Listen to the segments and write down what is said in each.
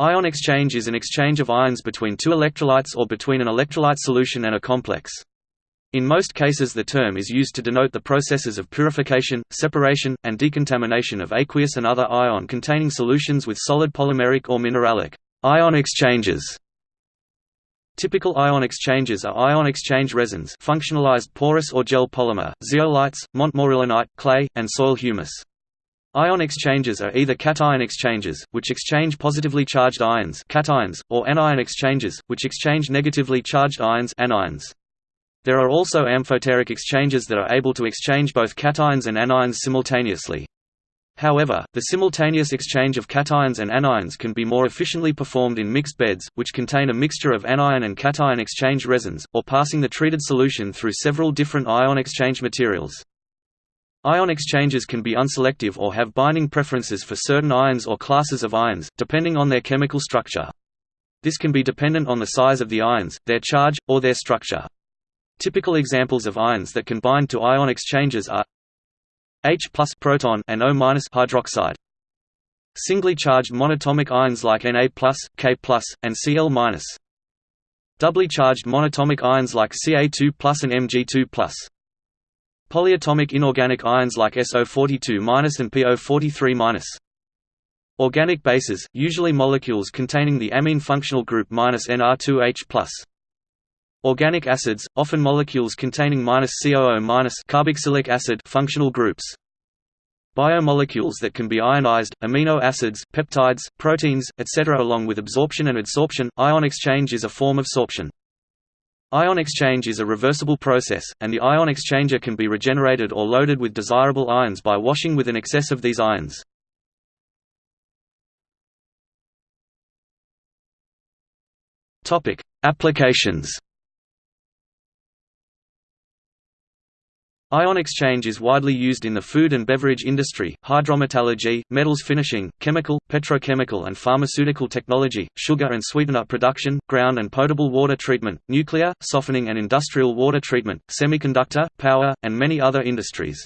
Ion exchange is an exchange of ions between two electrolytes or between an electrolyte solution and a complex. In most cases the term is used to denote the processes of purification, separation, and decontamination of aqueous and other ion-containing solutions with solid polymeric or mineralic ion exchanges. Typical ion exchanges are ion exchange resins functionalized porous or gel polymer, zeolites, montmorillonite, clay, and soil humus. Ion exchanges are either cation exchanges, which exchange positively charged ions cations, or anion exchanges, which exchange negatively charged ions anions. There are also amphoteric exchanges that are able to exchange both cations and anions simultaneously. However, the simultaneous exchange of cations and anions can be more efficiently performed in mixed beds, which contain a mixture of anion and cation exchange resins, or passing the treated solution through several different ion exchange materials. Ion exchanges can be unselective or have binding preferences for certain ions or classes of ions, depending on their chemical structure. This can be dependent on the size of the ions, their charge, or their structure. Typical examples of ions that can bind to ion exchanges are H proton and O hydroxide. Singly charged monatomic ions like Na+, K+, and Cl-. Doubly charged monatomic ions like Ca2+, and Mg2+. Polyatomic inorganic ions like SO42- and PO43-. Organic bases, usually molecules containing the amine functional group NR2H+. Organic acids, often molecules containing COO- carboxylic acid functional groups. Biomolecules that can be ionized, amino acids, peptides, proteins, etc. Along with absorption and adsorption, ion exchange is a form of sorption. Ion exchange is a reversible process, and the ion exchanger can be regenerated or loaded with desirable ions by washing with an excess of these ions. Applications Ion exchange is widely used in the food and beverage industry, hydrometallurgy, metals finishing, chemical, petrochemical and pharmaceutical technology, sugar and sweetener production, ground and potable water treatment, nuclear, softening and industrial water treatment, semiconductor, power, and many other industries.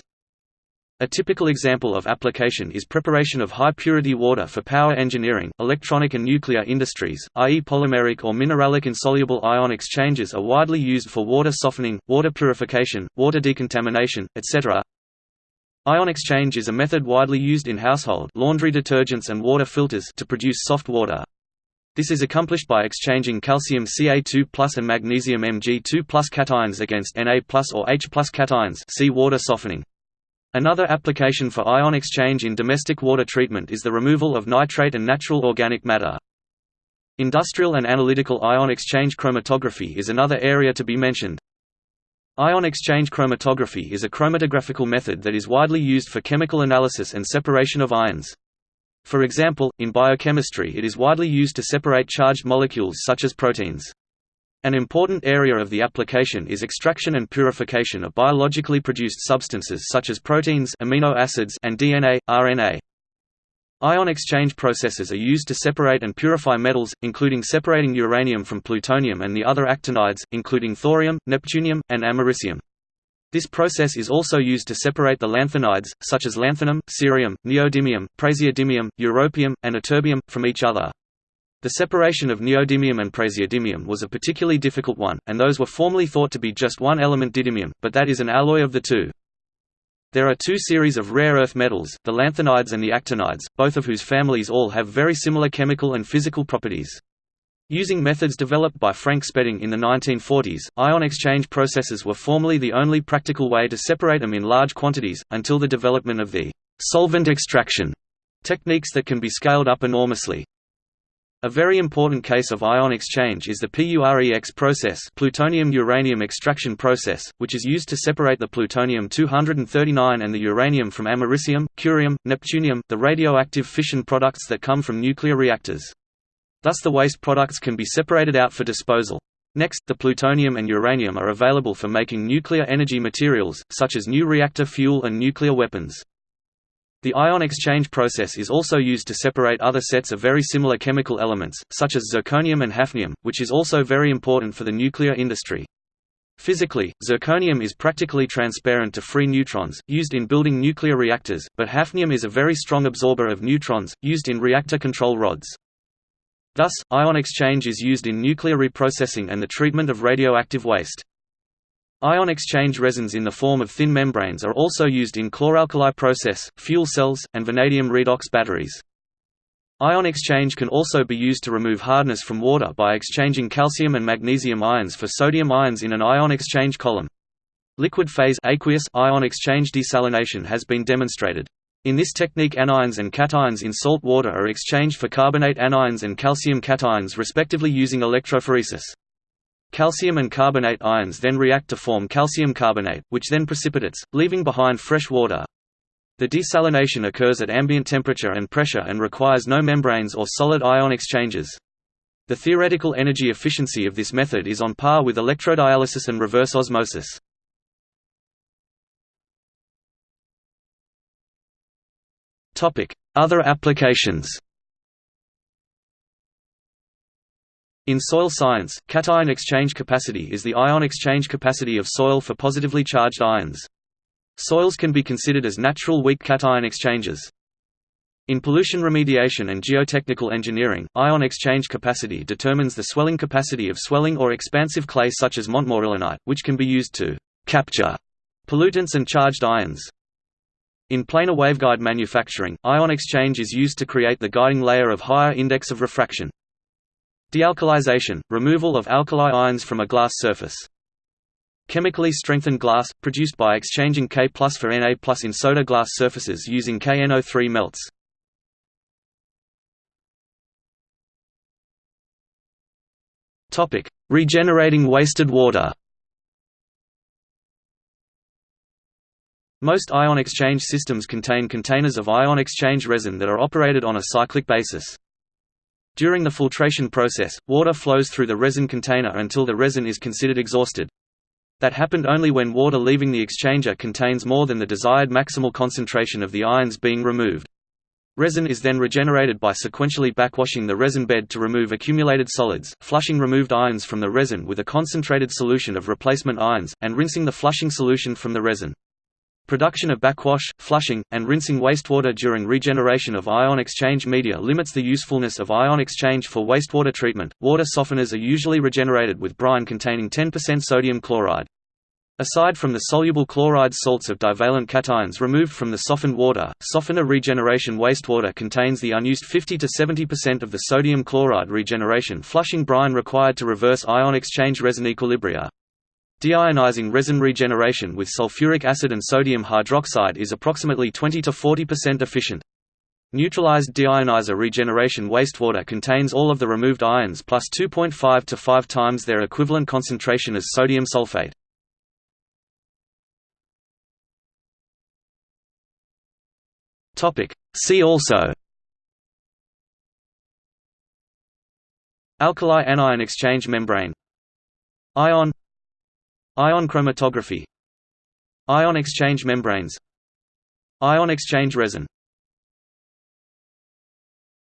A typical example of application is preparation of high-purity water for power engineering, electronic and nuclear industries, i.e. polymeric or mineralic insoluble ion exchanges are widely used for water softening, water purification, water decontamination, etc. Ion exchange is a method widely used in household laundry detergents and water filters to produce soft water. This is accomplished by exchanging calcium Ca2+ and magnesium Mg2+ cations against Na+ or H+ cations see water softening. Another application for ion exchange in domestic water treatment is the removal of nitrate and natural organic matter. Industrial and analytical ion exchange chromatography is another area to be mentioned. Ion exchange chromatography is a chromatographical method that is widely used for chemical analysis and separation of ions. For example, in biochemistry it is widely used to separate charged molecules such as proteins. An important area of the application is extraction and purification of biologically produced substances such as proteins amino acids and DNA, RNA. Ion exchange processes are used to separate and purify metals, including separating uranium from plutonium and the other actinides, including thorium, neptunium, and americium. This process is also used to separate the lanthanides, such as lanthanum, cerium, neodymium, praseodymium, europium, and ytterbium, from each other. The separation of neodymium and praseodymium was a particularly difficult one, and those were formerly thought to be just one element didymium, but that is an alloy of the two. There are two series of rare earth metals, the lanthanides and the actinides, both of whose families all have very similar chemical and physical properties. Using methods developed by Frank Spedding in the 1940s, ion exchange processes were formerly the only practical way to separate them in large quantities, until the development of the solvent extraction techniques that can be scaled up enormously. A very important case of ion exchange is the PUREX process plutonium-uranium extraction process, which is used to separate the plutonium-239 and the uranium from americium, curium, neptunium the radioactive fission products that come from nuclear reactors. Thus the waste products can be separated out for disposal. Next, the plutonium and uranium are available for making nuclear energy materials, such as new reactor fuel and nuclear weapons. The ion exchange process is also used to separate other sets of very similar chemical elements, such as zirconium and hafnium, which is also very important for the nuclear industry. Physically, zirconium is practically transparent to free neutrons, used in building nuclear reactors, but hafnium is a very strong absorber of neutrons, used in reactor control rods. Thus, ion exchange is used in nuclear reprocessing and the treatment of radioactive waste. Ion exchange resins in the form of thin membranes are also used in chloralkali process, fuel cells, and vanadium redox batteries. Ion exchange can also be used to remove hardness from water by exchanging calcium and magnesium ions for sodium ions in an ion exchange column. Liquid phase aqueous ion exchange desalination has been demonstrated. In this technique anions and cations in salt water are exchanged for carbonate anions and calcium cations respectively using electrophoresis. Calcium and carbonate ions then react to form calcium carbonate, which then precipitates, leaving behind fresh water. The desalination occurs at ambient temperature and pressure and requires no membranes or solid ion exchanges. The theoretical energy efficiency of this method is on par with electrodialysis and reverse osmosis. Other applications In soil science, cation exchange capacity is the ion exchange capacity of soil for positively charged ions. Soils can be considered as natural weak cation exchanges. In pollution remediation and geotechnical engineering, ion exchange capacity determines the swelling capacity of swelling or expansive clay such as montmorillonite, which can be used to «capture» pollutants and charged ions. In planar waveguide manufacturing, ion exchange is used to create the guiding layer of higher index of refraction. Dealkalization – removal of alkali ions from a glass surface. Chemically strengthened glass, produced by exchanging K for Na in soda glass surfaces using KNO3 melts. Regenerating wasted water Most ion exchange systems contain containers of ion exchange resin that are operated on a cyclic basis. During the filtration process, water flows through the resin container until the resin is considered exhausted. That happened only when water leaving the exchanger contains more than the desired maximal concentration of the ions being removed. Resin is then regenerated by sequentially backwashing the resin bed to remove accumulated solids, flushing removed ions from the resin with a concentrated solution of replacement ions, and rinsing the flushing solution from the resin. Production of backwash, flushing, and rinsing wastewater during regeneration of ion exchange media limits the usefulness of ion exchange for wastewater treatment. Water softeners are usually regenerated with brine containing 10% sodium chloride. Aside from the soluble chloride salts of divalent cations removed from the softened water, softener regeneration wastewater contains the unused 50 to 70% of the sodium chloride regeneration flushing brine required to reverse ion exchange resin equilibria. Deionizing resin regeneration with sulfuric acid and sodium hydroxide is approximately 20 to 40% efficient. Neutralized deionizer regeneration wastewater contains all of the removed ions plus 2.5 to 5 times their equivalent concentration as sodium sulfate. See also Alkali anion exchange membrane Ion Ion chromatography. Ion exchange membranes. Ion exchange resin